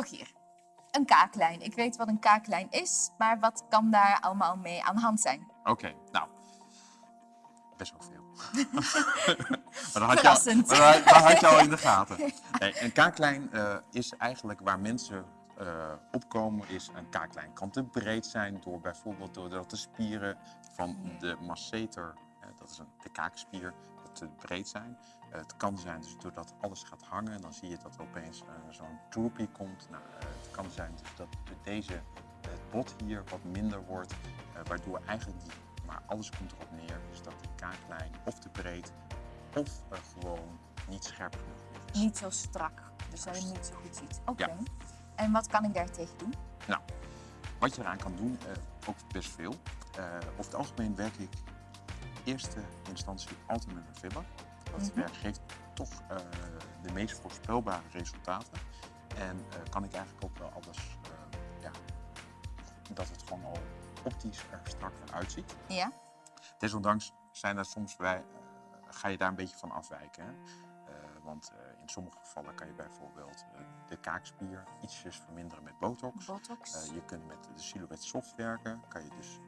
Rogier, een kaaklijn. Ik weet wat een kaaklijn is, maar wat kan daar allemaal mee aan de hand zijn? Oké, nou, best wel veel. maar dan had, je al, maar had je al in de gaten. Nee, een kaaklijn eh, is eigenlijk waar mensen eh, opkomen, is een kaaklijn kan te breed zijn door bijvoorbeeld doordat de spieren van de masseter, dat is een, de kaakspier, te breed zijn. Eh, het kan zijn dus doordat alles gaat hangen, dan zie je dat er opeens eh, zo'n droopy komt. Nou, eh, het kan zijn dus dat de- deze, het bot hier wat minder wordt, waardoor eigenlijk die, maar alles komt erop neer, is dat die kaaklijn of te breed of gewoon niet scherp genoeg is. Niet zo strak, dus dat je niet zo goed ziet. Oké. Ja. En wat kan ik daartegen doen? Nou, wat je eraan kan doen, ook best veel. Over het algemeen werk ik eerste instantie altijd met een filler. Dat Mhm. werk geeft toch eh, de meest voorspelbare resultaten. En eh, kan ik eigenlijk ook wel alles, eh, ja, dat het gewoon al optisch er strakker uitziet. Ja? Desondanks zijn er soms bij, ga je daar een beetje van afwijken. Hè? Want in sommige gevallen kan je bijvoorbeeld de kaakspier ietsjes verminderen met botox. Botox? Je kunt met de silhouette soft werken, kan je dus,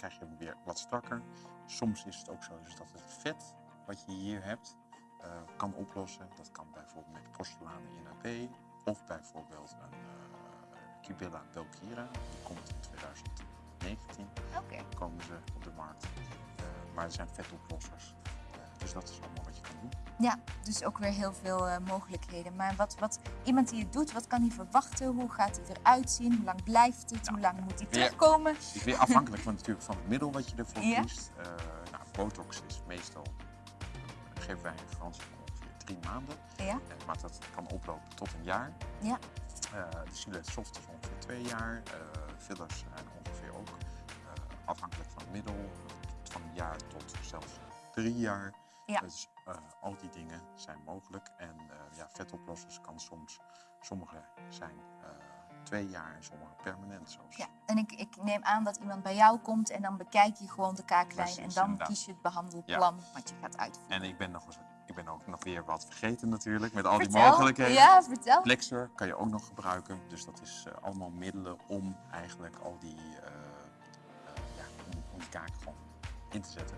krijg je hem weer wat strakker. Soms is het ook zo dus dat het vet wat je hier hebt eh, kan oplossen. Dat kan bijvoorbeeld met porcelanen in AP of bijvoorbeeld een uh, Kibilla Belkira. Die komt in 2019 Oké. komen ze op de markt. Eh, maar er zijn vetoplossers. Dus dat is allemaal wat je kan doen. Ja, dus ook weer heel veel eh, mogelijkheden. Maar wat, wat iemand die het doet, wat kan hij verwachten? Hoe gaat het eruit zien? Hoe lang blijft het? Hoe lang moet hij terugkomen? Het is weer afhankelijk van, natuurlijk van het middel wat je ervoor Ja. kiest. Eh, nou, botox is meestal, eh, geven wij garantie van ongeveer drie maanden. Ja? Maar dat kan oplopen tot een jaar. Ja. Eh, de silhouette soft is ongeveer twee jaar. Fillers zijn ongeveer ook afhankelijk van het middel. Van een jaar tot zelfs drie jaar. Ja. Dus eh, al die dingen zijn mogelijk. En eh, ja, vetoplossers kan soms, sommige zijn eh, twee jaar en sommige permanent. Ja, en ik, ik neem aan dat iemand bij jou komt en dan bekijk je gewoon de kaaklijn en dan inderdaad. kies je het behandelplan wat je gaat uitvoeren. En ik ben, nog, eens- ik ben ook nog weer wat vergeten natuurlijk, met al die mogelijkheden. Ja, vertel. Plexer kan je ook nog gebruiken. Dus dat is allemaal middelen om eigenlijk al die, eh, ja, om, om die kaak gewoon in te zetten.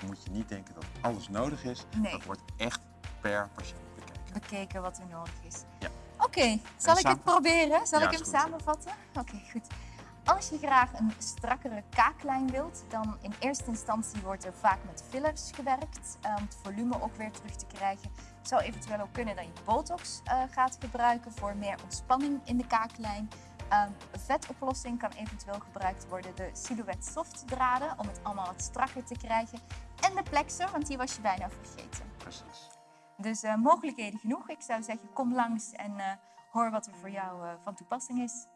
Moet, moet je niet denken dat alles nodig is. Nee. Dat wordt echt per patiënt bekeken. Bekeken wat er nodig is. Ja. Oké, zal ik het proberen? Zal Ja, ik hem goed. samenvatten? Oké, goed. Als je graag een strakkere kaaklijn wilt, dan in eerste instantie wordt er vaak met fillers gewerkt eh, om het volume ook weer terug te krijgen. Het zou eventueel ook kunnen dat je botox eh, gaat gebruiken voor meer ontspanning in de kaaklijn. Ehm, vetoplossing kan eventueel gebruikt worden, de silhouette soft draden om het allemaal wat strakker te krijgen. En de plexer, want die was je bijna vergeten. Precies. Dus eh, mogelijkheden genoeg. Ik zou zeggen, kom langs en eh, hoor wat er voor jou eh, van toepassing is.